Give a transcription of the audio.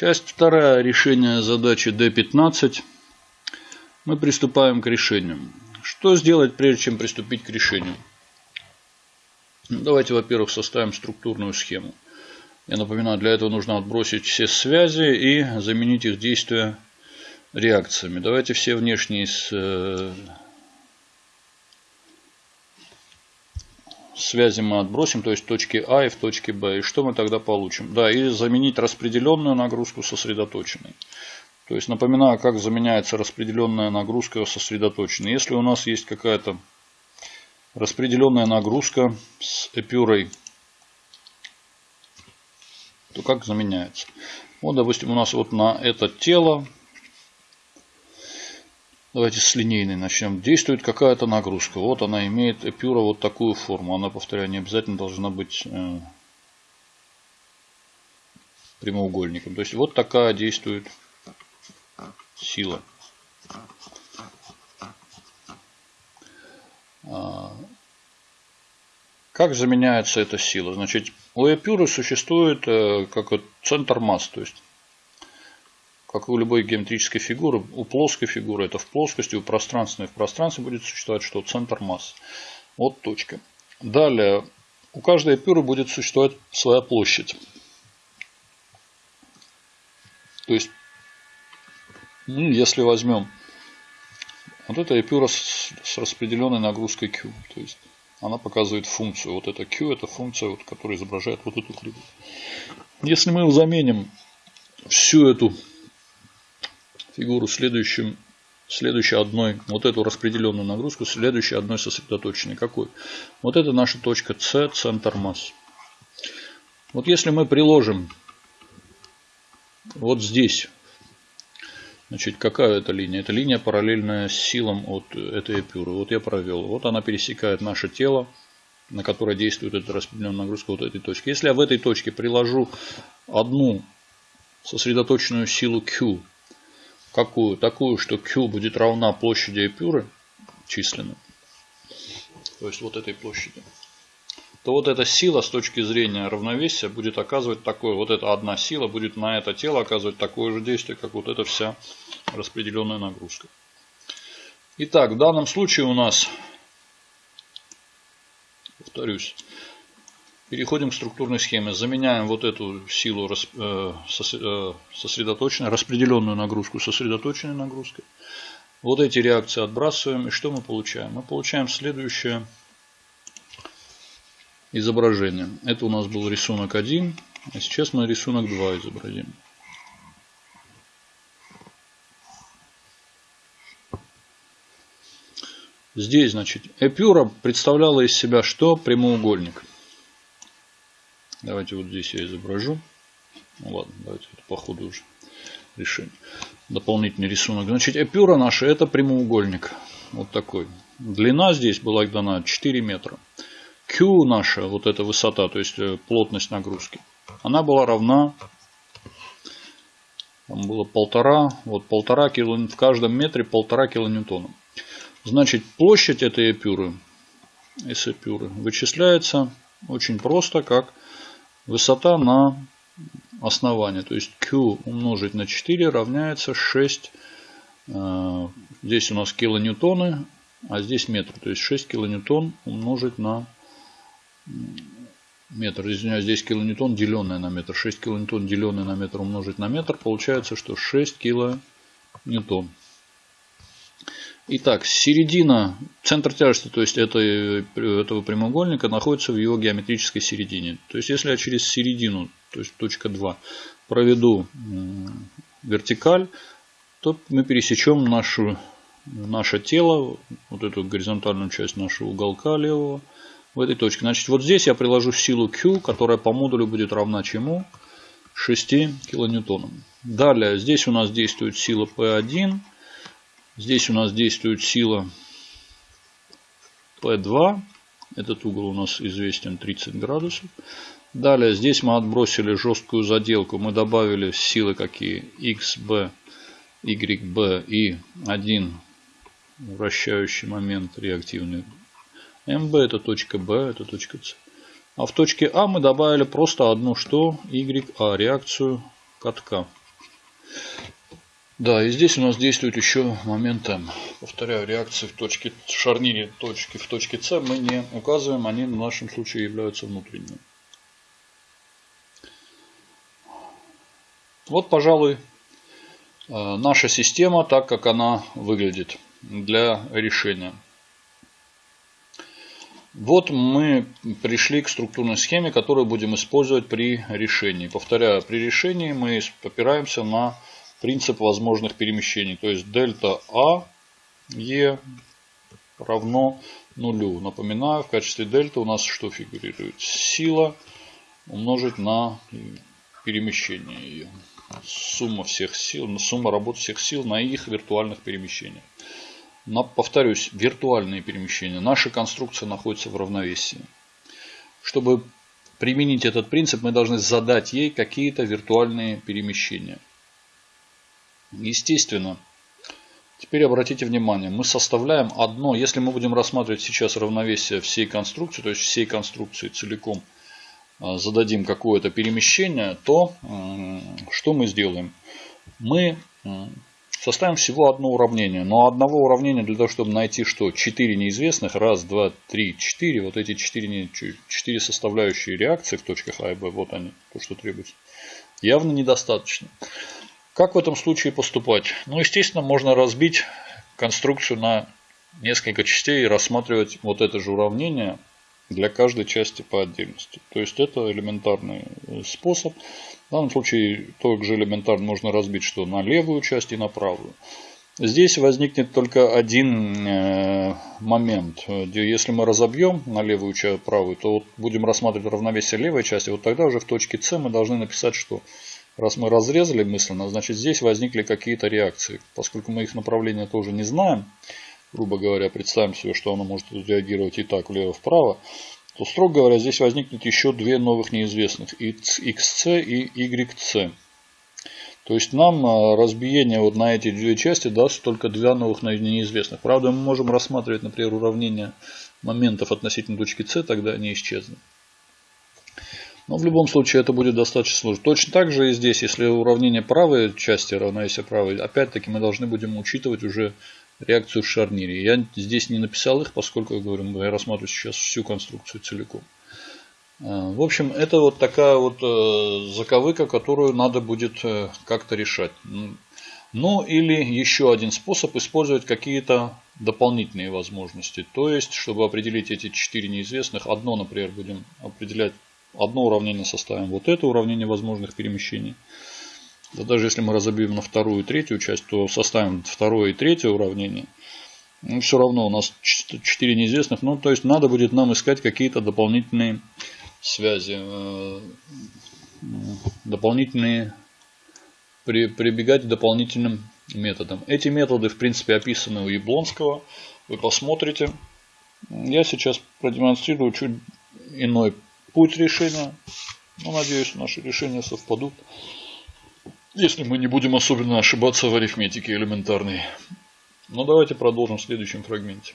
Часть вторая. Решение задачи D15. Мы приступаем к решению. Что сделать, прежде чем приступить к решению? Давайте, во-первых, составим структурную схему. Я напоминаю, для этого нужно отбросить все связи и заменить их действия реакциями. Давайте все внешние связи мы отбросим, то есть точки А и в точке Б. И что мы тогда получим? Да, и заменить распределенную нагрузку сосредоточенной. То есть напоминаю, как заменяется распределенная нагрузка сосредоточенной. Если у нас есть какая-то распределенная нагрузка с эпюрой, то как заменяется? Вот, допустим, у нас вот на это тело Давайте с линейной начнем. Действует какая-то нагрузка. Вот она имеет эпюра вот такую форму. Она, повторяю, не обязательно должна быть э, прямоугольником. То есть вот такая действует сила. А, как заменяется эта сила? Значит, у эпюры существует э, как центр масс. То есть как у любой геометрической фигуры, у плоской фигуры это в плоскости, у пространственной в пространстве будет существовать что? Центр массы. Вот точка. Далее, у каждой эпюры будет существовать своя площадь. То есть, ну, если возьмем вот эта эпюра с, с распределенной нагрузкой Q, то есть она показывает функцию. Вот это Q, это функция, вот, которая изображает вот эту кривую. Если мы заменим всю эту фигуру следующим, следующей одной, вот эту распределенную нагрузку, следующей одной сосредоточенной. Какой? Вот это наша точка С, центр масс. Вот если мы приложим вот здесь, значит, какая это линия? Это линия параллельная силам от этой эпюры. Вот я провел. Вот она пересекает наше тело, на которое действует эта распределенная нагрузка вот этой точки. Если я в этой точке приложу одну сосредоточенную силу Q Какую? Такую, что Q будет равна площади эпюры численно. То есть вот этой площади. То вот эта сила с точки зрения равновесия будет оказывать такое, вот эта одна сила будет на это тело оказывать такое же действие, как вот эта вся распределенная нагрузка. Итак, в данном случае у нас, повторюсь, Переходим к структурной схеме. Заменяем вот эту силу э, э, сосредоточенной, распределенную нагрузку сосредоточенной нагрузкой. Вот эти реакции отбрасываем. И что мы получаем? Мы получаем следующее изображение. Это у нас был рисунок 1. А сейчас мы рисунок 2 изобразим. Здесь, значит, эпюра представляла из себя что? Прямоугольник. Давайте вот здесь я изображу. Ну ладно, давайте это по ходу уже решим. Дополнительный рисунок. Значит, эпюра наша это прямоугольник. Вот такой. Длина здесь была дана 4 метра. Q наша, вот эта высота, то есть э, плотность нагрузки, она была равна, там было полтора, вот полтора кило, в каждом метре полтора килоньютона. Значит, площадь этой эпюры, с эпюры вычисляется очень просто, как Высота на основание, то есть Q умножить на 4 равняется 6. Э, здесь у нас килоньютоны, а здесь метр. То есть 6 килоньютон умножить на метр. Извиняюсь, здесь килоньютон деленное на метр. 6 килоньютон деленное на метр умножить на метр. Получается, что 6 килоньютон. Итак, середина, центр тяжести, то есть этой, этого прямоугольника, находится в его геометрической середине. То есть, если я через середину, то есть точка 2, проведу вертикаль, то мы пересечем нашу, наше тело, вот эту горизонтальную часть нашего уголка левого, в этой точке. Значит, вот здесь я приложу силу Q, которая по модулю будет равна чему? 6 килоньютонам. Далее, здесь у нас действует сила P1, Здесь у нас действует сила P2. Этот угол у нас известен 30 градусов. Далее здесь мы отбросили жесткую заделку. Мы добавили силы какие? XB, YB и один вращающий момент реактивный. MB это точка B, это точка C. А в точке А мы добавили просто одну что? YA, реакцию катка. Да, и здесь у нас действует еще момент М. Повторяю, реакции в точке шарнире точки в точке С мы не указываем, они в нашем случае являются внутренними. Вот, пожалуй, э, наша система, так как она выглядит для решения. Вот мы пришли к структурной схеме, которую будем использовать при решении. Повторяю, при решении мы опираемся на принцип возможных перемещений. То есть дельта А Е равно нулю. Напоминаю, в качестве дельта у нас что фигурирует? Сила умножить на перемещение ее. Сумма всех сил, сумма работ всех сил на их виртуальных перемещениях. Но, повторюсь, виртуальные перемещения. Наша конструкция находится в равновесии. Чтобы применить этот принцип, мы должны задать ей какие-то виртуальные перемещения. Естественно, теперь обратите внимание, мы составляем одно, если мы будем рассматривать сейчас равновесие всей конструкции, то есть всей конструкции целиком а, зададим какое-то перемещение, то что мы сделаем? Мы составим всего одно уравнение. Но одного уравнения для того, чтобы найти что? 4 неизвестных. Раз, два, три, четыре. Вот эти 4, 4 составляющие реакции в точках А и Б. Вот они, то, что требуется. Явно недостаточно. Как в этом случае поступать? Ну, естественно, можно разбить конструкцию на несколько частей и рассматривать вот это же уравнение для каждой части по отдельности. То есть это элементарный э, способ. В данном случае также элементарно можно разбить что на левую часть и на правую. Здесь возникнет только один э, момент. Если мы разобьем на левую часть, правую, то вот будем рассматривать равновесие левой части. Вот тогда уже в точке С мы должны написать, что Раз мы разрезали мысленно, значит здесь возникли какие-то реакции. Поскольку мы их направления тоже не знаем, грубо говоря, представим себе, что оно может реагировать и так, влево-вправо, то, строго говоря, здесь возникнут еще две новых неизвестных, XC и YC. То есть нам а, разбиение вот на эти две части даст только два новых неизвестных. Правда, мы можем рассматривать, например, уравнение моментов относительно точки С, тогда они исчезнут. Но в любом случае это будет достаточно сложно. Точно так же и здесь, если уравнение правой части равновесия правой, опять-таки мы должны будем учитывать уже реакцию в шарнире. Я здесь не написал их, поскольку, я говорю, я рассматриваю сейчас всю конструкцию целиком. А, в общем, это вот такая вот э, заковыка, которую надо будет э, как-то решать. Ну или еще один способ использовать какие-то дополнительные возможности. То есть, чтобы определить эти четыре неизвестных, одно, например, будем определять одно уравнение составим вот это уравнение возможных перемещений. Да даже если мы разобьем на вторую и третью часть, то составим второе и третье уравнение. Ну, все равно у нас 4 неизвестных. Ну, то есть надо будет нам искать какие-то дополнительные связи. Э, дополнительные при, прибегать к дополнительным методам. Эти методы, в принципе, описаны у Яблонского. Вы посмотрите. Я сейчас продемонстрирую чуть иной путь решения. Ну, надеюсь, наши решения совпадут. Если мы не будем особенно ошибаться в арифметике элементарной. Но давайте продолжим в следующем фрагменте.